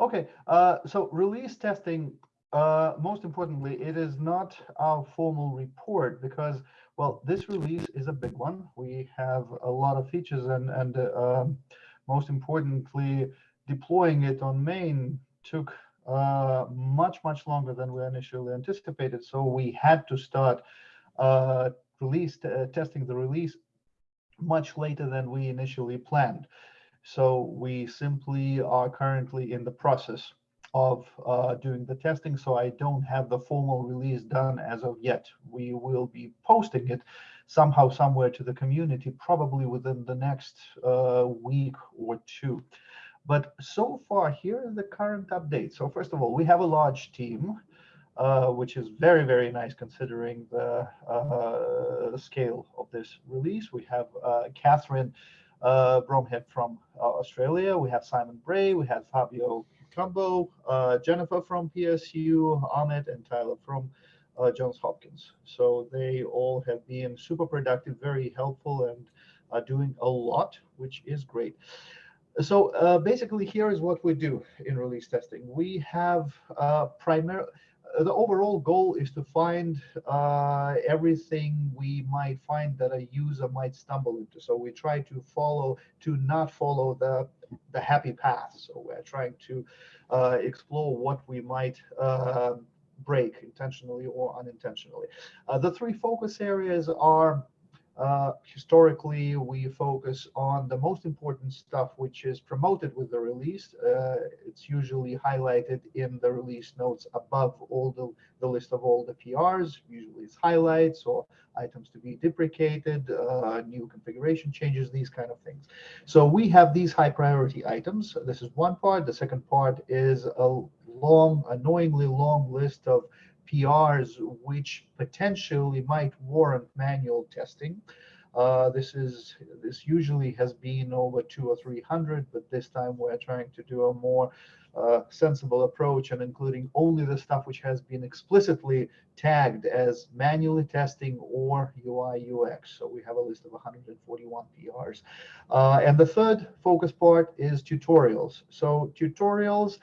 Okay, uh, so release testing, uh, most importantly, it is not our formal report because, well, this release is a big one. We have a lot of features and, and uh, most importantly, deploying it on main took uh, much, much longer than we initially anticipated. So we had to start uh, release uh, testing the release much later than we initially planned. So we simply are currently in the process of uh, doing the testing. So I don't have the formal release done as of yet. We will be posting it somehow, somewhere to the community, probably within the next uh, week or two. But so far, here is the current update. So first of all, we have a large team, uh, which is very, very nice considering the uh, scale of this release. We have uh, Catherine uh, Bromhead from uh, Australia. We have Simon Bray. We have Fabio Cumbo, uh, Jennifer from PSU, Ahmed and Tyler from uh, Johns Hopkins. So they all have been super productive, very helpful, and are doing a lot, which is great. So basically, here is what we do in release testing. We have primarily the overall goal is to find uh, everything we might find that a user might stumble into. So we try to follow, to not follow the, the happy path. So we're trying to uh, explore what we might uh, break intentionally or unintentionally. Uh, the three focus areas are uh, historically, we focus on the most important stuff which is promoted with the release. Uh, it's usually highlighted in the release notes above all the, the list of all the PRs. Usually it's highlights or items to be deprecated, uh, new configuration changes, these kind of things. So we have these high priority items. This is one part. The second part is a long, annoyingly long list of PRs which potentially might warrant manual testing. Uh, this is this usually has been over two or three hundred, but this time we're trying to do a more uh, sensible approach and including only the stuff which has been explicitly tagged as manually testing or UI UX. So we have a list of 141 PRs. Uh, and the third focus part is tutorials. So tutorials,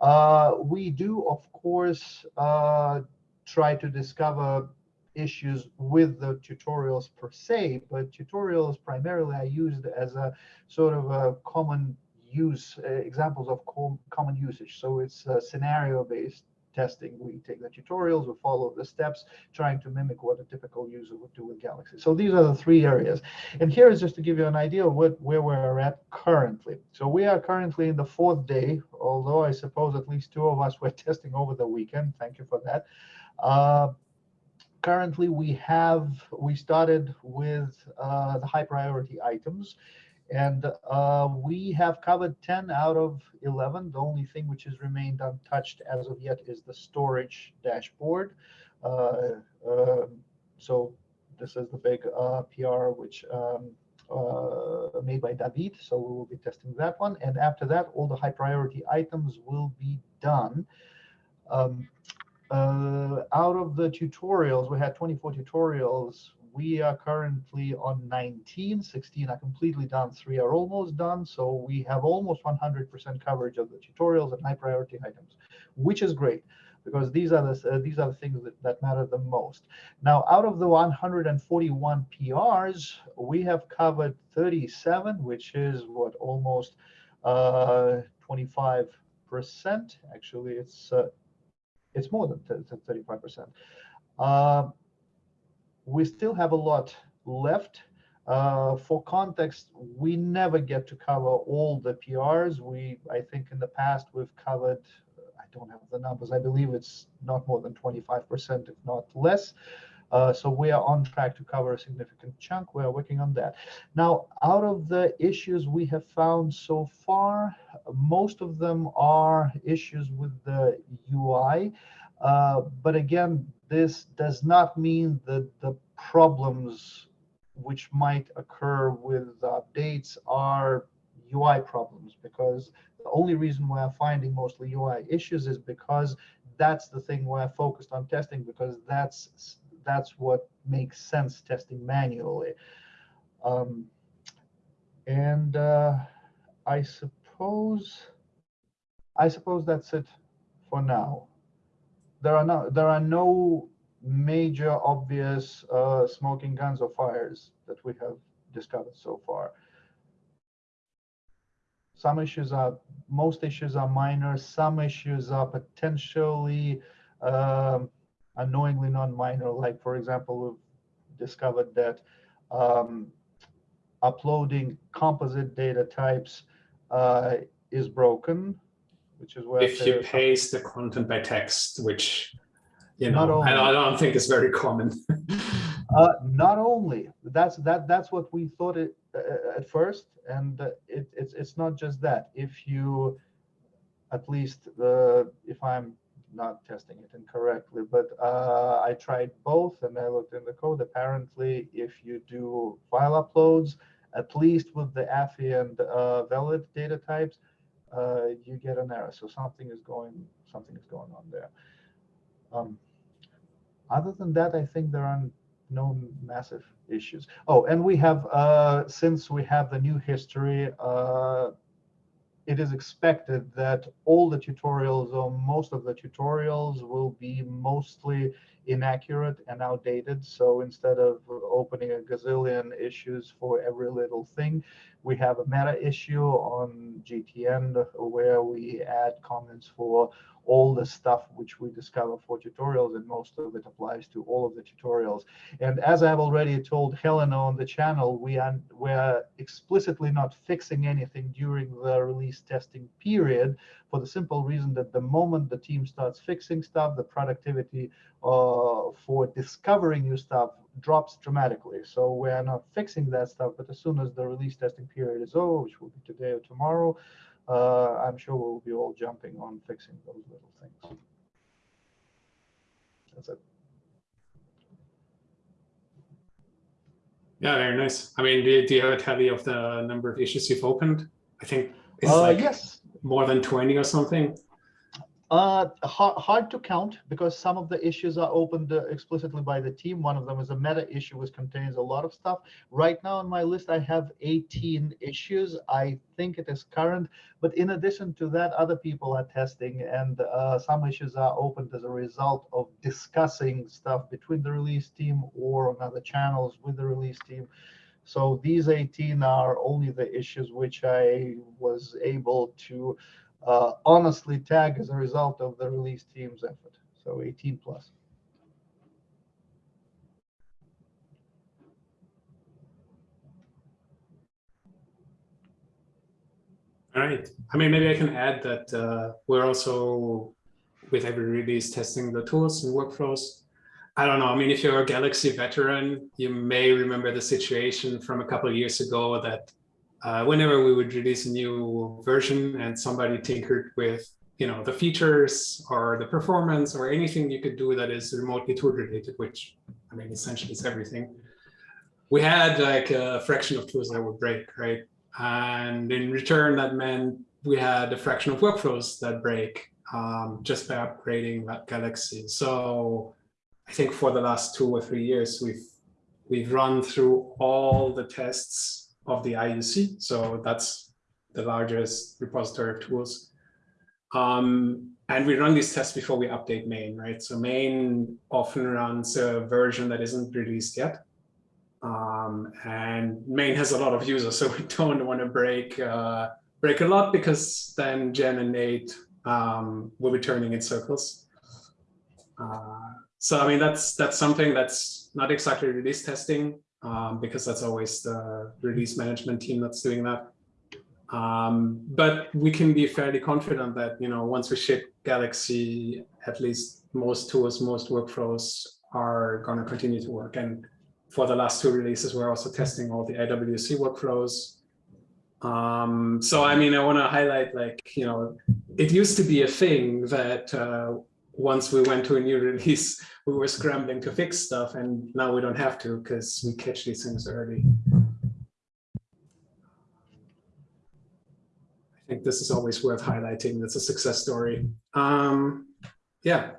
uh, we do of course uh, try to discover issues with the tutorials per se, but tutorials primarily are used as a sort of a common use, uh, examples of com common usage. So it's uh, scenario-based testing. We take the tutorials, we follow the steps, trying to mimic what a typical user would do with Galaxy. So these are the three areas. And here is just to give you an idea of what, where we're at currently. So we are currently in the fourth day, although I suppose at least two of us were testing over the weekend. Thank you for that. Uh, currently, we have we started with uh, the high priority items, and uh, we have covered 10 out of 11. The only thing which has remained untouched as of yet is the storage dashboard. Uh, um, so this is the big uh, PR which um, uh, made by David. So we will be testing that one. And after that, all the high priority items will be done. Um, uh, out of the tutorials, we had 24 tutorials. We are currently on 19, 16 are completely done, three are almost done. So we have almost 100% coverage of the tutorials and high priority items, which is great because these are the uh, these are the things that, that matter the most. Now, out of the 141 PRs, we have covered 37, which is what almost 25%. Uh, Actually, it's uh, it's more than 35%. Uh, we still have a lot left. Uh, for context, we never get to cover all the PRs. We, I think in the past, we've covered, I don't have the numbers, I believe it's not more than 25%, if not less. Uh, so we are on track to cover a significant chunk. We are working on that. Now, out of the issues we have found so far, most of them are issues with the UI. Uh, but again, this does not mean that the problems which might occur with updates are UI problems because the only reason we're finding mostly UI issues is because that's the thing we're focused on testing because that's that's what makes sense testing manually. Um, and uh, I suppose I suppose that's it for now. There are no there are no major obvious uh, smoking guns or fires that we have discovered so far. Some issues are, most issues are minor. Some issues are potentially um, annoyingly non-minor. Like for example, we've discovered that um, uploading composite data types uh, is broken, which is where if you paste the content by text, which you know, only, I don't think is very common. uh, not only that's that that's what we thought it uh, at first, and uh, it, it's it's not just that. If you, at least uh, if I'm not testing it incorrectly, but uh, I tried both and I looked in the code. Apparently, if you do file uploads, at least with the API and uh, valid data types, uh, you get an error. So something is going something is going on there. Um, other than that, I think there are no massive issues. Oh, and we have uh, since we have the new history, uh, it is expected that all the tutorials or most of the tutorials will be mostly inaccurate and outdated. So instead of opening a gazillion issues for every little thing, we have a meta issue on GTN where we add comments for all the stuff which we discover for tutorials, and most of it applies to all of the tutorials. And as I've already told Helena on the channel, we are we're explicitly not fixing anything during the release testing period for the simple reason that the moment the team starts fixing stuff, the productivity uh, for discovering new stuff drops dramatically. So we're not fixing that stuff, but as soon as the release testing period is over, which will be today or tomorrow, uh, I'm sure we'll be all jumping on fixing those little things. That's it. Yeah, very nice. I mean, do, do you have a tally of the number of issues you've opened? I think it's uh, like yes. more than 20 or something. Uh, hard, hard to count because some of the issues are opened uh, explicitly by the team. One of them is a meta issue, which contains a lot of stuff. Right now on my list, I have 18 issues. I think it is current, but in addition to that, other people are testing, and uh, some issues are opened as a result of discussing stuff between the release team or on other channels with the release team. So these 18 are only the issues which I was able to uh, honestly tag as a result of the release team's effort. So 18 plus. All right. I mean, maybe I can add that uh, we're also, with every release, testing the tools and workflows. I don't know. I mean, if you're a Galaxy veteran, you may remember the situation from a couple of years ago that uh, whenever we would release a new version and somebody tinkered with you know the features or the performance or anything you could do that is remotely tool related which i mean essentially is everything we had like a fraction of tools that would break right? And in return that meant we had a fraction of workflows that break um, just by upgrading that galaxy. So i think for the last two or three years we've we've run through all the tests of the IUC. So that's the largest repository of tools. Um, and we run these tests before we update main, right? So main often runs a version that isn't released yet. Um, and main has a lot of users, so we don't want to break uh, break a lot because then Jen and Nate um, will be turning in circles. Uh, so I mean that's that's something that's not exactly release testing, um, because that's always the release management team that's doing that. Um, but we can be fairly confident that, you know, once we ship Galaxy, at least most tools, most workflows are going to continue to work. And for the last two releases, we're also testing all the IWC workflows. Um, so, I mean, I want to highlight, like, you know, it used to be a thing that uh, once we went to a new release, we were scrambling to fix stuff, and now we don't have to because we catch these things early. I think this is always worth highlighting. That's a success story. Um, yeah,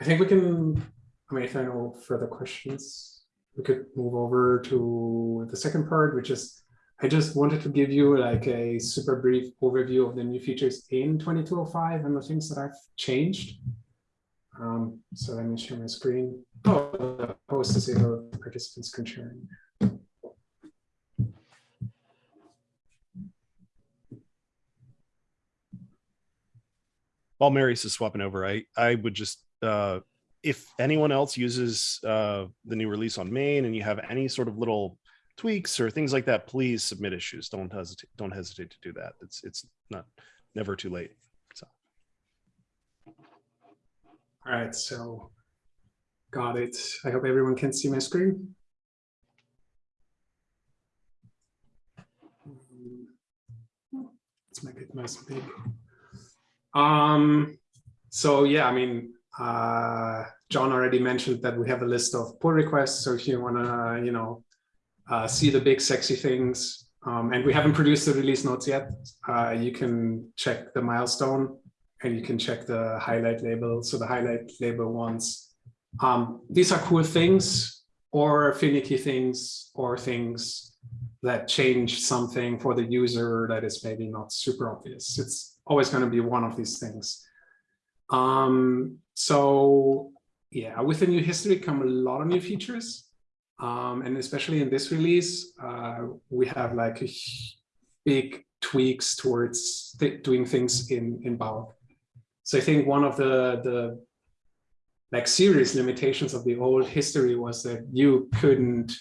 I think we can, I mean, if there are no further questions, we could move over to the second part, which is I just wanted to give you like a super brief overview of the new features in 2205 and the things that I've changed. Um, so let me share my screen. Oh, the host is able, participants can share. while Marius is swapping over, I I would just uh, if anyone else uses uh, the new release on main and you have any sort of little tweaks or things like that, please submit issues. Don't hesitate. Don't hesitate to do that. It's it's not never too late. So All right, so got it. I hope everyone can see my screen. Let's make it nice and big. Um, so yeah, I mean, uh, John already mentioned that we have a list of pull requests. So if you want to, you know, uh, see the big sexy things, um, and we haven't produced the release notes yet, uh, you can check the milestone and you can check the highlight label. So the highlight label ones, um, these are cool things or finicky things or things that change something for the user that is maybe not super obvious. It's always going to be one of these things. Um, so yeah, with the new history come a lot of new features. Um, and especially in this release, uh, we have like big tweaks towards th doing things in, in bulk. So I think one of the, the like serious limitations of the old history was that you couldn't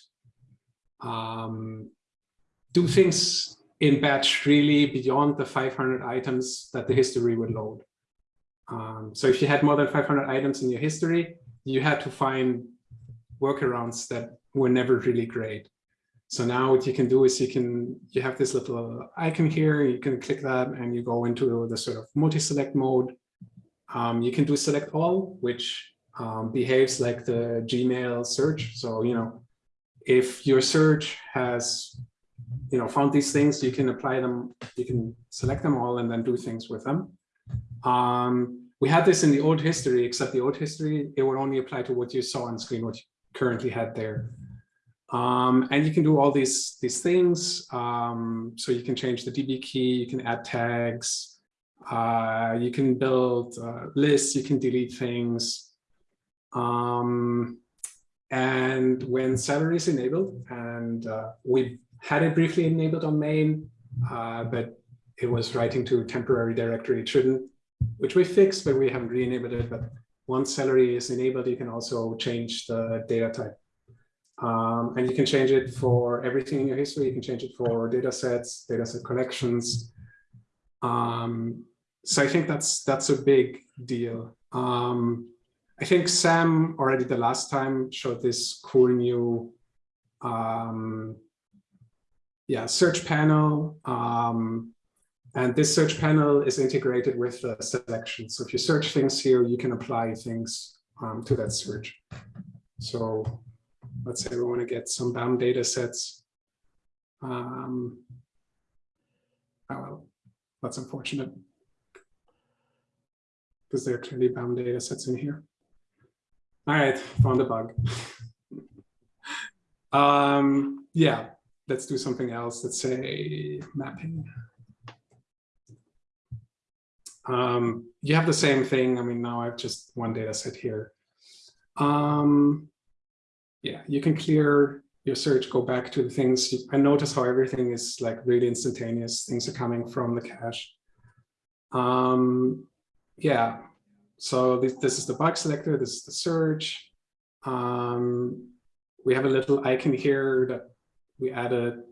um, do things in batch really beyond the 500 items that the history would load. Um, so if you had more than 500 items in your history, you had to find workarounds that were never really great. So now what you can do is you can, you have this little icon here, you can click that and you go into the sort of multi-select mode. Um, you can do select all, which um, behaves like the Gmail search. So, you know, if your search has, you know, found these things, you can apply them, you can select them all and then do things with them. Um, we had this in the old history, except the old history, it would only apply to what you saw on screen, what you currently had there. Um, and you can do all these, these things. Um, so you can change the DB key, you can add tags, uh, you can build uh, lists, you can delete things. Um, and when Celery is enabled, and uh, we had it briefly enabled on main, uh, but it was writing to a temporary directory, it shouldn't, which we fixed, but we haven't re-enabled it. But once Celery is enabled, you can also change the data type. Um, and you can change it for everything in your history. You can change it for data sets, data set collections. Um, so I think that's that's a big deal. Um, I think Sam already the last time showed this cool new um, yeah, search panel. Um, and this search panel is integrated with the selection. So if you search things here, you can apply things um, to that search. So let's say we want to get some BAM data sets. Um, oh, well, that's unfortunate because there are clearly BAM data sets in here. All right, found a bug. um, yeah, let's do something else. Let's say mapping. Um, you have the same thing. I mean, now I have just one data set here. Um, yeah, you can clear your search, go back to the things. I notice how everything is like really instantaneous. Things are coming from the cache. Um, yeah, so this, this is the bug selector, this is the search. Um, we have a little icon here that we added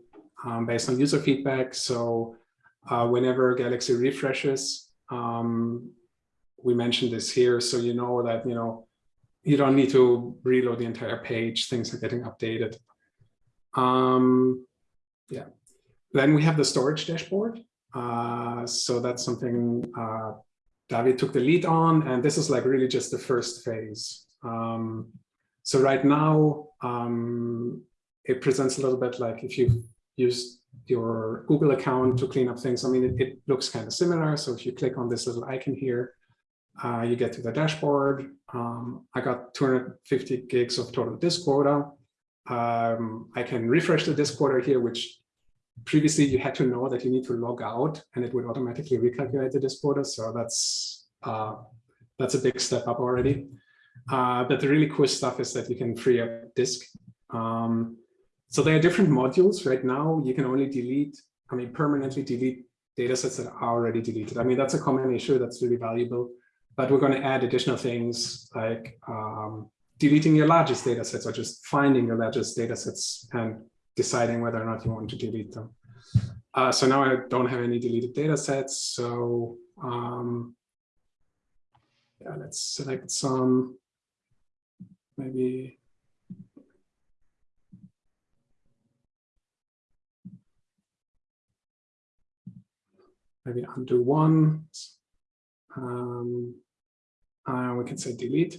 um, based on user feedback. So uh, whenever Galaxy refreshes, um, we mentioned this here, so you know that you know you don't need to reload the entire page. Things are getting updated. Um, yeah. Then we have the storage dashboard. Uh, so that's something uh, David took the lead on, and this is like really just the first phase. Um, so right now, um, it presents a little bit like if you use your Google account to clean up things. I mean, it, it looks kind of similar. So if you click on this little icon here, uh, you get to the dashboard. Um, I got 250 gigs of total disk quota. Um, I can refresh the disk quota here, which previously you had to know that you need to log out and it would automatically recalculate the disk quota. So that's uh, that's a big step up already. Uh, but the really cool stuff is that you can free up disk. Um, so there are different modules right now. You can only delete, I mean, permanently delete data sets that are already deleted. I mean, that's a common issue that's really valuable. But we're going to add additional things like um, deleting your largest data sets or just finding your largest data sets and deciding whether or not you want to delete them. Uh, so now I don't have any deleted data sets. So um, yeah, let's select some, maybe. Maybe undo one. Um, and we can say delete.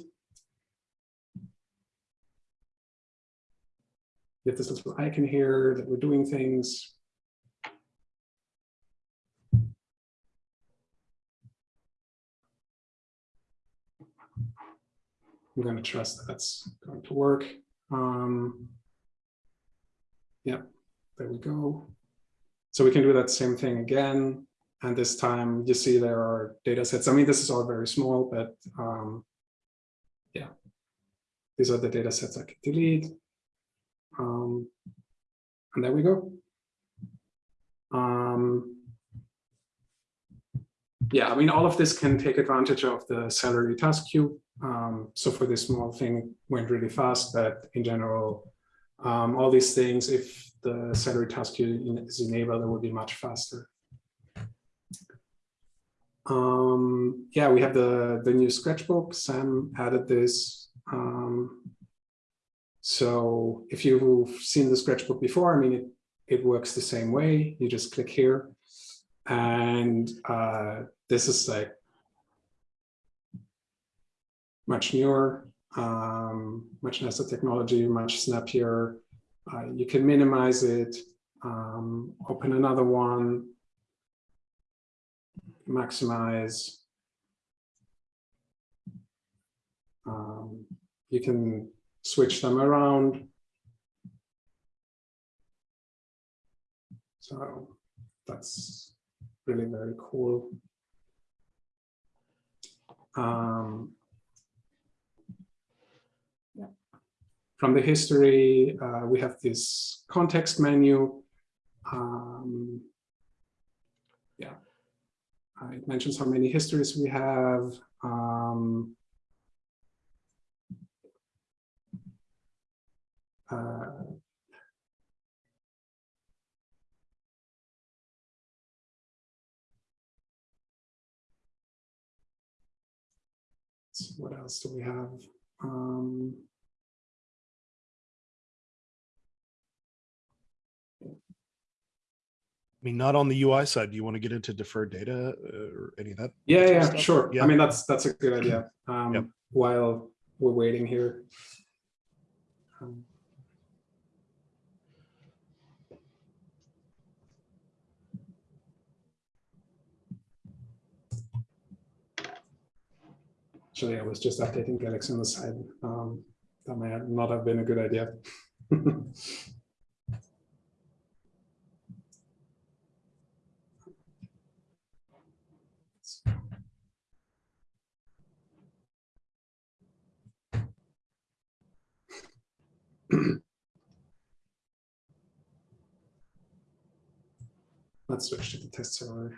Get this I can hear, that we're doing things. I'm going to trust that that's going to work. Um, yeah, there we go. So we can do that same thing again. And this time you see there are data sets. I mean, this is all very small, but um, yeah, these are the data sets I can delete. Um, and there we go. Um, yeah, I mean, all of this can take advantage of the Celery task queue. Um, so for this small thing went really fast, but in general, um, all these things, if the Celery task queue is enabled, it will be much faster. Um, yeah, we have the, the new scratchbook. Sam added this. Um, so if you've seen the scratchbook before, I mean, it, it works the same way. You just click here. And uh, this is like much newer, um, much nicer technology, much snappier. Uh, you can minimize it, um, open another one, maximize. Um, you can switch them around. So that's really very cool. Um, yeah. From the history, uh, we have this context menu. Um, yeah, it mentions how many histories we have. Um, uh, So what else do we have? Um, I mean, not on the UI side. Do you want to get into deferred data uh, or any of that? yeah, yeah, stuff? sure. Yeah. I mean, that's that's a good idea. Um, Yep. While we're waiting here. Um, Actually, I was just updating Galaxy on the side. Um, that might not have been a good idea. Let's switch to the test server.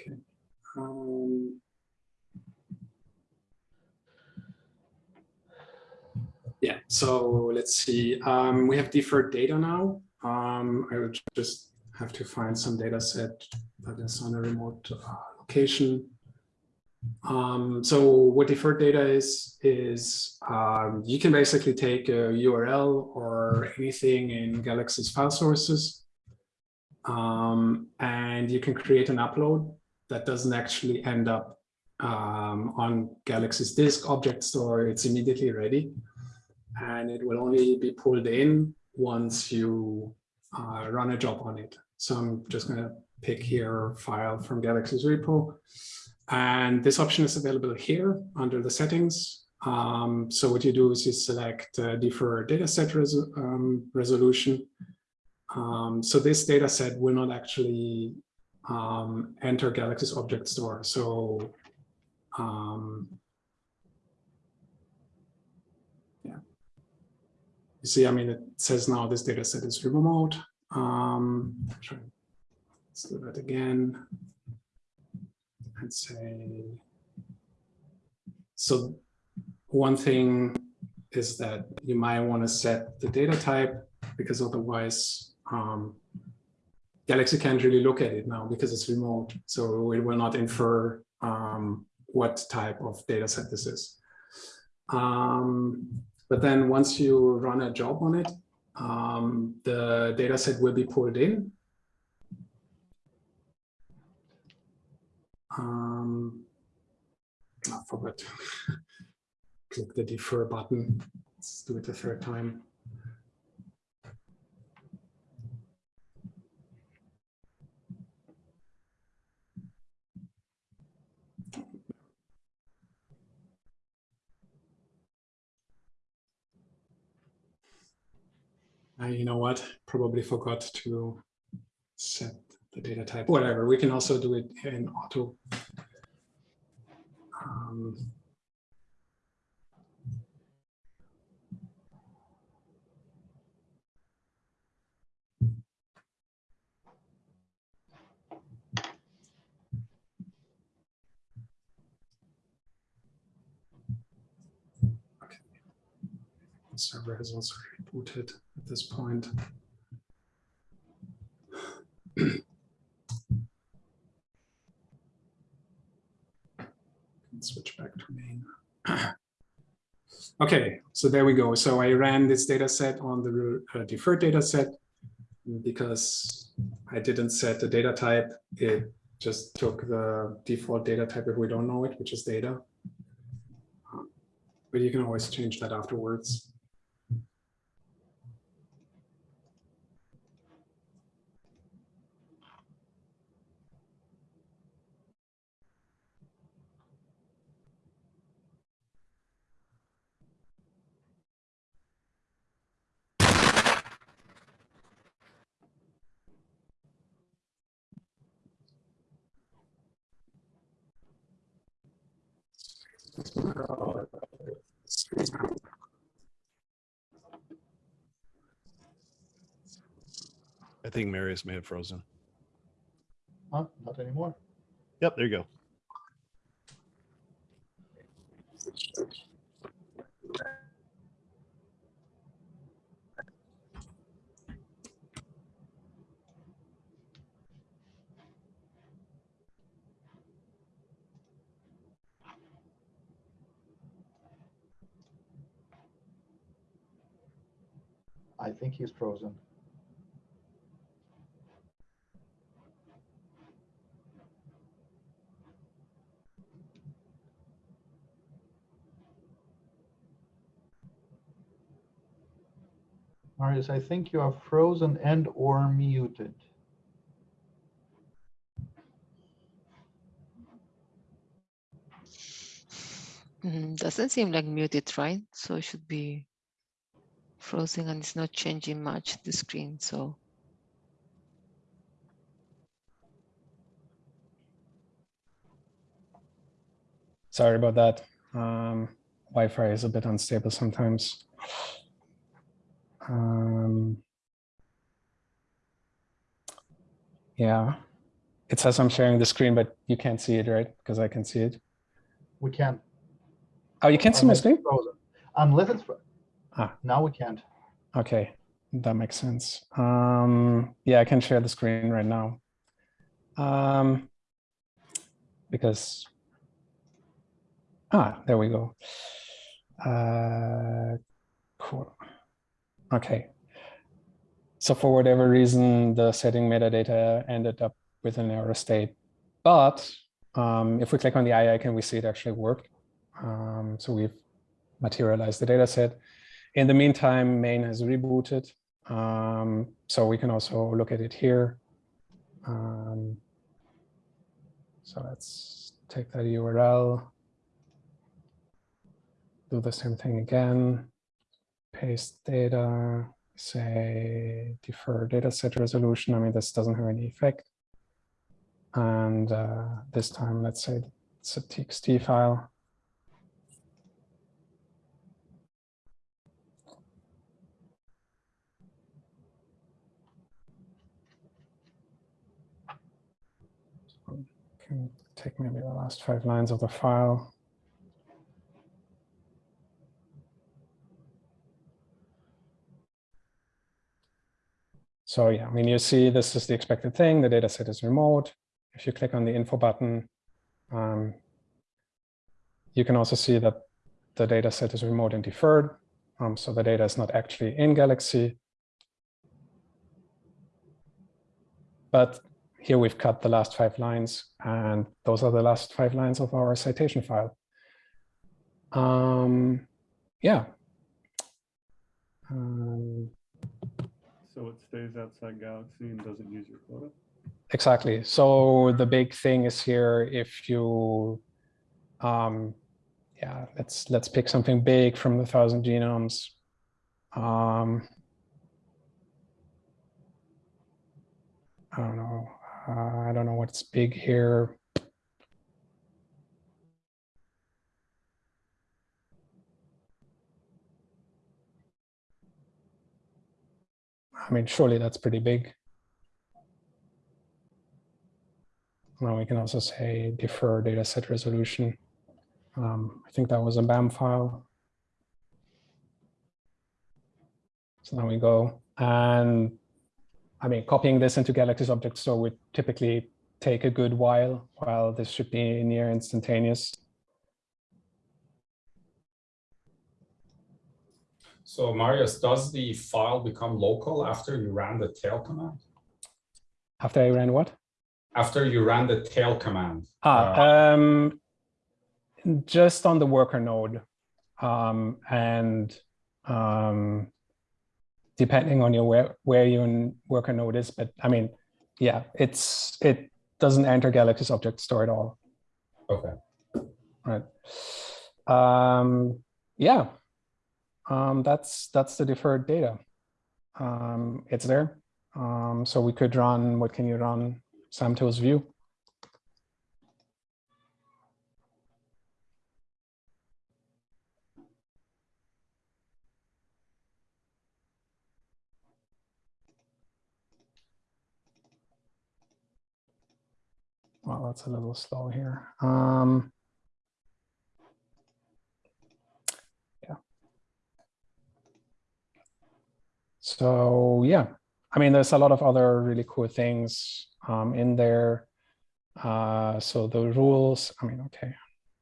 Okay. Um, yeah, so let's see. Um, we have deferred data now. Um, I would just have to find some data set that is on a remote uh, location. Um, so what deferred data is, is um, you can basically take a URL or anything in Galaxy's file sources, um, and you can create an upload that doesn't actually end up um, on Galaxy's disk object store. It's immediately ready, and it will only be pulled in once you uh, run a job on it. So I'm just going to pick here file from Galaxy's repo. And this option is available here under the settings. Um, so what you do is you select uh, defer dataset res um, resolution. Um, so this data set will not actually um, enter Galaxy's object store. So um, yeah, you see, I mean, it says now this data set is remote. Um, try, let's do that again and say, so one thing is that you might want to set the data type because otherwise um, Galaxy can't really look at it now because it's remote. So it will not infer um, what type of data set this is. Um, but then once you run a job on it, um, the data set will be pulled in Um, I forgot click the defer button. Let's do it a third time. You know what? Probably forgot to set the data type, whatever. We can also do it in auto. Um, server has also rebooted at this point. switch back to main. okay, so there we go. So I ran this data set on the uh, deferred data set because I didn't set the data type. It just took the default data type if we don't know it, which is data. But you can always change that afterwards. I think Marius may have frozen. Huh? Not anymore. Yep, there you go. I think he's frozen. Marius, I think you are frozen and or muted. Mm, Doesn't seem like muted, right? So it should be frozen and it's not changing much the screen, so. Sorry about that. Um, Wi-Fi is a bit unstable sometimes. Um, yeah, It says I'm sharing the screen, but you can't see it, right? Because I can see it. We can. Oh, you can't see my screen? frozen. Unless it's, fro- Ah. now we can't. Okay, that makes sense. Um, yeah, I can share the screen right now. Um, because, ah, there we go. Uh, cool. Okay. So for whatever reason, the setting metadata ended up with an error state. But um, if we click on the eye icon, we see it actually worked. Um, so we've materialized the data set. In the meantime, main has rebooted. Um, so we can also look at it here. Um, so let's take that URL. Do the same thing again. Paste data, say defer data set resolution. I mean, this doesn't have any effect. And uh, this time, let's say it's a TXT file. can take maybe the last five lines of the file. So yeah, I mean, you see this is the expected thing. The data set is remote. If you click on the info button, um, you can also see that the data set is remote and deferred. Um, so the data is not actually in Galaxy. But here we've cut the last five lines, and those are the last five lines of our citation file. Um, yeah. Um, So it stays outside Galaxy and doesn't use your quota? exactly. So the big thing is here, if you, um, yeah, let's let's pick something big from the thousand genomes. Um, I don't know. Uh, I don't know what's big here. I mean, surely that's pretty big. Now we can also say defer data set resolution. Um, I think that was a BAM file. So now we go and I mean, copying this into Galaxy's object store would typically take a good while, while this should be near instantaneous. So Marius, does the file become local after you ran the tail command? After I ran what? After you ran the tail command? Ah, uh, um, just on the worker node. Um, and um, depending on your where, where your worker node is, but I mean, yeah, it's it doesn't enter Galaxy's object store at all. Okay. Right. Um, yeah. Um, that's that's the deferred data. Um, it's there. Um, so we could run, what can you run? Samtools view. Well, that's a little slow here. Um, So yeah, I mean, there's a lot of other really cool things um, in there. Uh, so the rules, I mean, okay.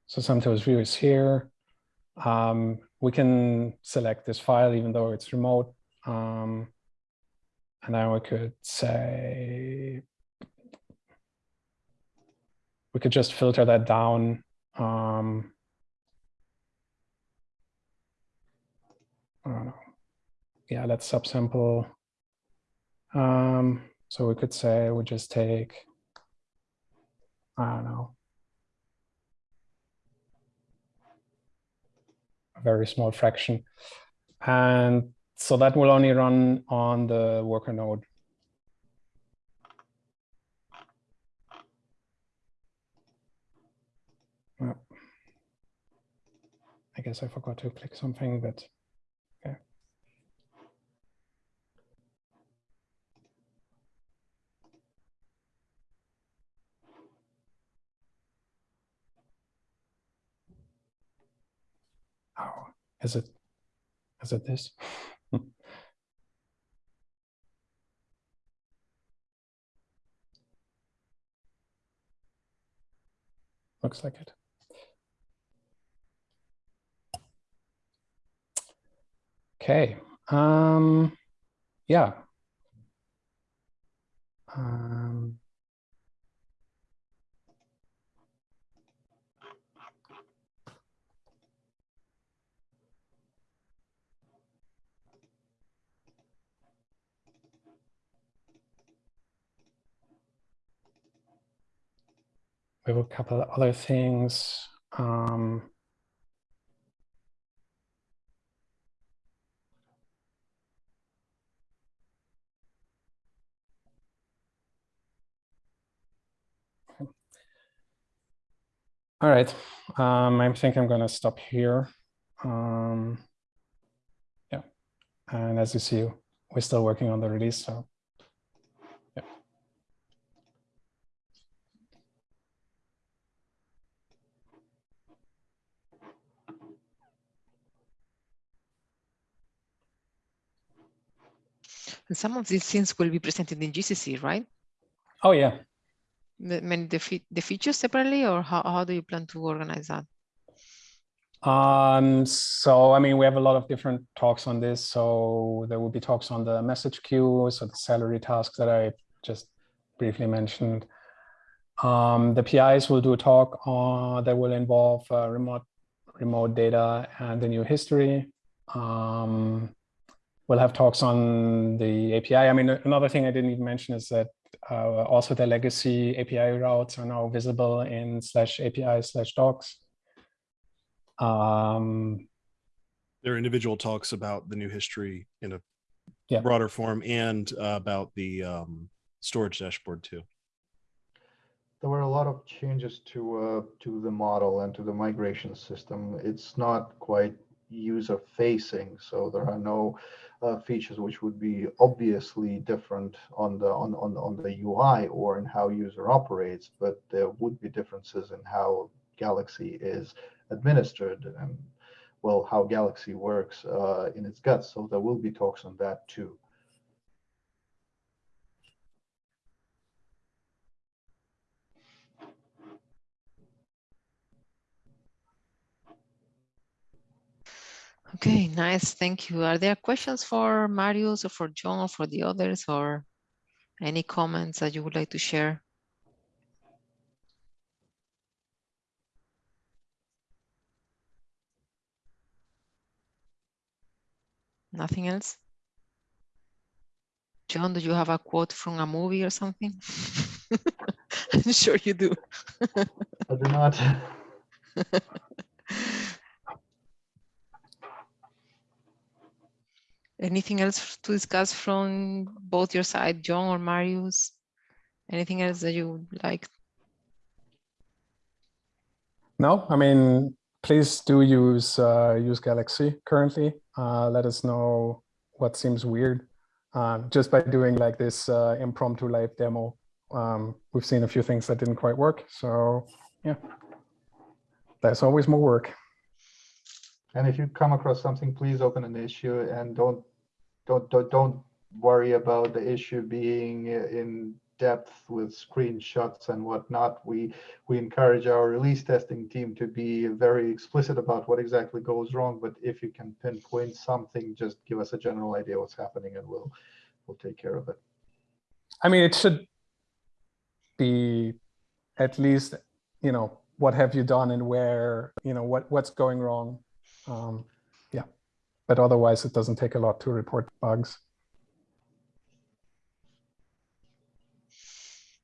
So Samtools view is here. Um, we can select this file even though it's remote. Um, and then we could say we could just filter that down. Um, I don't know. Yeah, let's subsample. Um, so we could say we just take, I don't know, a very small fraction. And so that will only run on the worker node. I guess I forgot to click something, but okay. Is it, is it this? Looks like it. Okay, um, yeah. Um, we have a couple of other things. Um, all right, um, I think I'm going to stop here. Um, yeah, and as you see, we're still working on the release, so And some of these things will be presented in GCC, right? Oh yeah, The, many the, the features separately, or how, how do you plan to organize that? Um, so I mean, we have a lot of different talks on this. So there will be talks on the message queue, so the Celery tasks that I just briefly mentioned. Um, the PIs will do a talk on that will involve uh, remote remote data and the new history. Um, we'll have talks on the API. I mean, another thing I didn't even mention is that uh, also the legacy API routes are now visible in slash API slash docs. Um, There are individual talks about the new history in a Yeah. broader form and uh, about the um, storage dashboard too. There were a lot of changes to uh, to the model and to the migration system. It's not quite user facing, so there are no uh, features which would be obviously different on the on, on on the UI or in how user operates, but there would be differences in how Galaxy is administered and well how Galaxy works uh, in its guts. So there will be talks on that too. Okay, nice. Thank you. Are there questions for Marius or for John or for the others or any comments that you would like to share? Nothing else? John, do you have a quote from a movie or something? I'm sure you do. I do not. Anything else to discuss from both your side, John or Marius? Anything else that you would like? No, I mean, please do use uh, use Galaxy currently. Uh, let us know what seems weird. Uh, just by doing like this uh, impromptu live demo, um, we've seen a few things that didn't quite work. So yeah, there's always more work. And if you come across something, please open an issue and don't, don't, don't, don't worry about the issue being in depth with screenshots and whatnot. We, we encourage our release testing team to be very explicit about what exactly goes wrong. But if you can pinpoint something, just give us a general idea what's happening and we'll, we'll take care of it. I mean, it should be at least, you know, what have you done and where, you know, what what's going wrong. Um, yeah, but otherwise it doesn't take a lot to report bugs.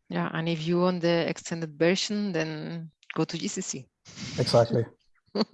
Yeah, and if you want the extended version, then go to GCC. Exactly.